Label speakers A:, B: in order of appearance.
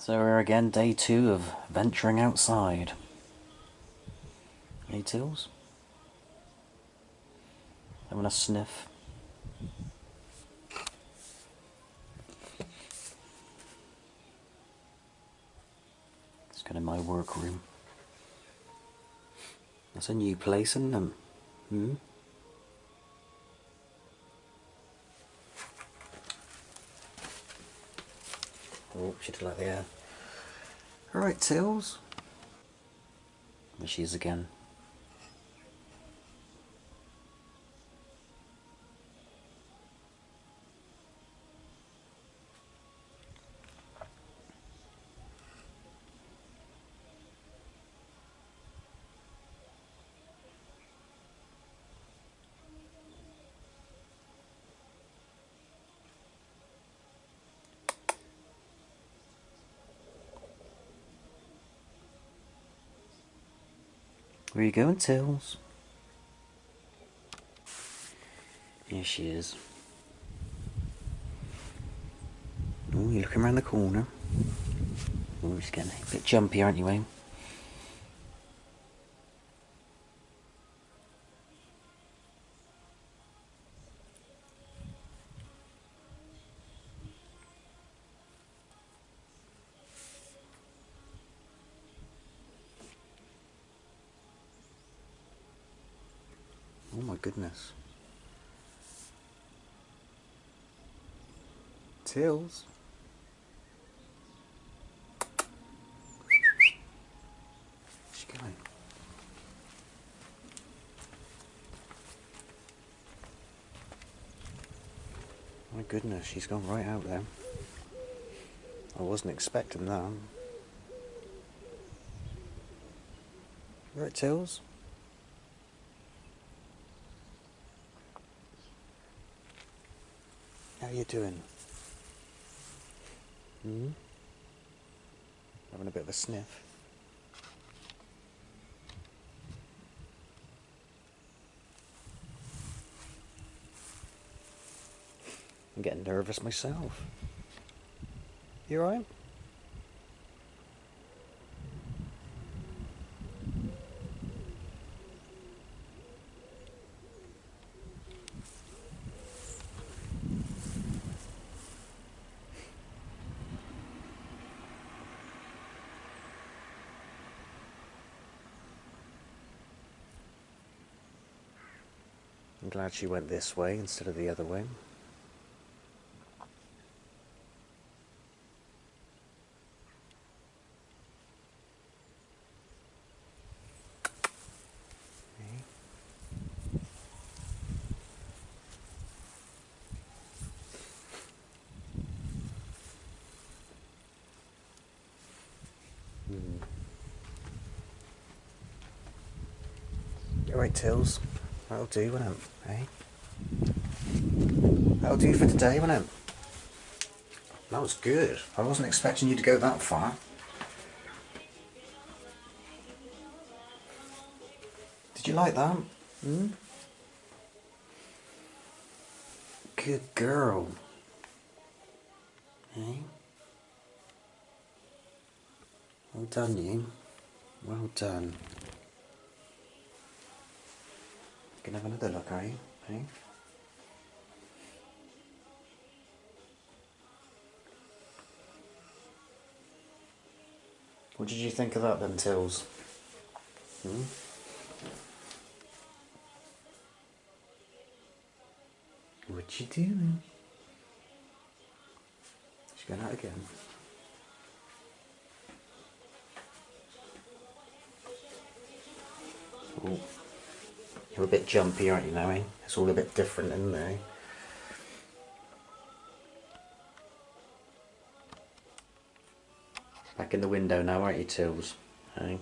A: So we're again day two of venturing outside. Hey Tills? Having a sniff. It's kind of my workroom. That's a new place, isn't it? Hmm? Oh, she did like the air. Alright, Tills. There she is again. Where you going, Tills? Here she is. Oh, you're looking around the corner. Oh, she's getting a bit jumpy, aren't you, Wayne? Oh my goodness. Tills. Where's she going? My goodness, she's gone right out there. I wasn't expecting that. Right, Tills? How you doing? Hmm? Having a bit of a sniff. I'm getting nervous myself. You alright? I'm glad she went this way instead of the other way. Hmm. Alright, Tills. That'll do, won't it? Eh? That'll do for today, won't it? That was good. I wasn't expecting you to go that far. Did you like that? Hmm? Good girl. Eh? Well done, you. Well done. Can have another look, are you? What did you think of that then, Tills? Hmm? What you doing? She's going out again. Oh. You're a bit jumpy, aren't you now? It's all a bit different, isn't? Back in the window now, aren't you, Tills? Eh?